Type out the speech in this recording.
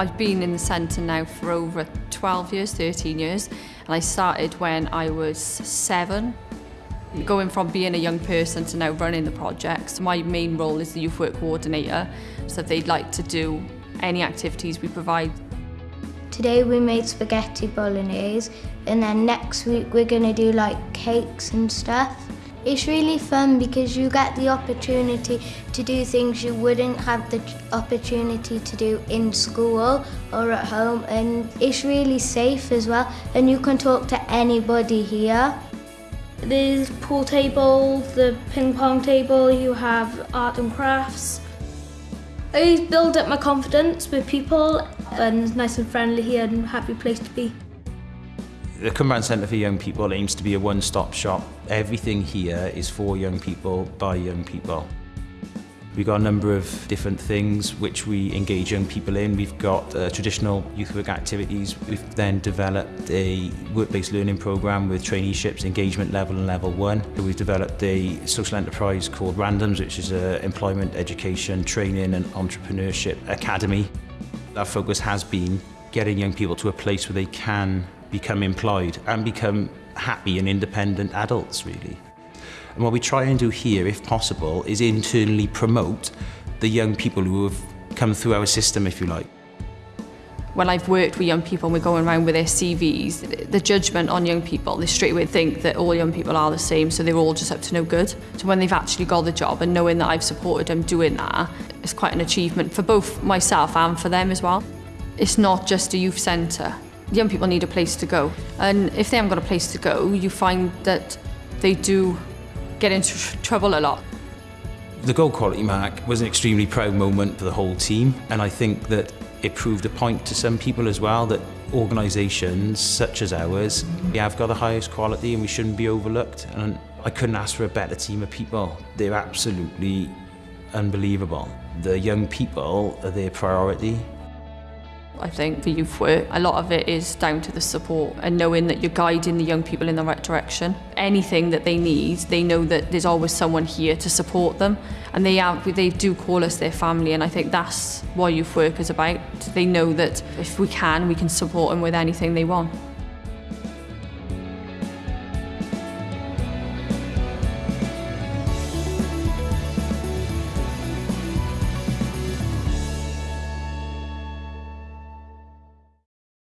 I've been in the centre now for over 12 years, 13 years, and I started when I was seven. Going from being a young person to now running the projects, my main role is the youth work coordinator, so if they'd like to do any activities we provide. Today we made spaghetti bolognese and then next week we're going to do like cakes and stuff. It's really fun because you get the opportunity to do things you wouldn't have the opportunity to do in school or at home and it's really safe as well and you can talk to anybody here. There's pool table, the ping pong table, you have art and crafts. I build up my confidence with people and it's nice and friendly here and happy place to be. The Cumberland Centre for Young People aims to be a one-stop shop. Everything here is for young people, by young people. We've got a number of different things which we engage young people in. We've got uh, traditional youth work activities. We've then developed a work-based learning program with traineeships, engagement level and level one. We've developed a social enterprise called Randoms, which is an employment, education, training and entrepreneurship academy. Our focus has been getting young people to a place where they can become employed and become happy and independent adults, really. And what we try and do here, if possible, is internally promote the young people who have come through our system, if you like. When I've worked with young people and we're going around with their CVs, the judgment on young people, they straight away think that all young people are the same, so they're all just up to no good. So when they've actually got the job and knowing that I've supported them doing that, it's quite an achievement for both myself and for them as well. It's not just a youth centre. Young people need a place to go. And if they haven't got a place to go, you find that they do get into trouble a lot. The gold quality mark was an extremely proud moment for the whole team and I think that it proved a point to some people as well that organisations such as ours we have got the highest quality and we shouldn't be overlooked and I couldn't ask for a better team of people. They're absolutely unbelievable. The young people are their priority I think, for youth work. A lot of it is down to the support and knowing that you're guiding the young people in the right direction. Anything that they need, they know that there's always someone here to support them and they are, they do call us their family and I think that's what youth work is about. They know that if we can, we can support them with anything they want.